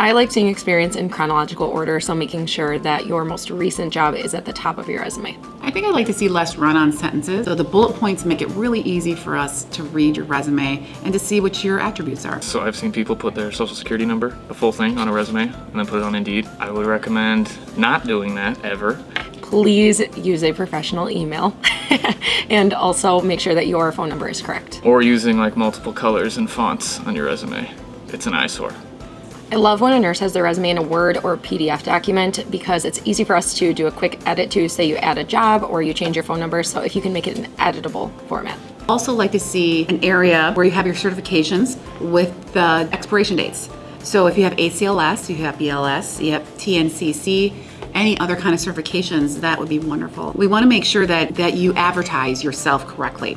I like seeing experience in chronological order, so making sure that your most recent job is at the top of your resume. I think I'd like to see less run-on sentences. So the bullet points make it really easy for us to read your resume and to see what your attributes are. So I've seen people put their social security number, the full thing, on a resume and then put it on Indeed. I would recommend not doing that ever. Please use a professional email and also make sure that your phone number is correct. Or using like multiple colors and fonts on your resume. It's an eyesore. I love when a nurse has their resume in a Word or PDF document because it's easy for us to do a quick edit to say you add a job or you change your phone number. So if you can make it an editable format. Also like to see an area where you have your certifications with the expiration dates. So if you have ACLS, you have BLS, you have TNCC, any other kind of certifications, that would be wonderful. We want to make sure that, that you advertise yourself correctly.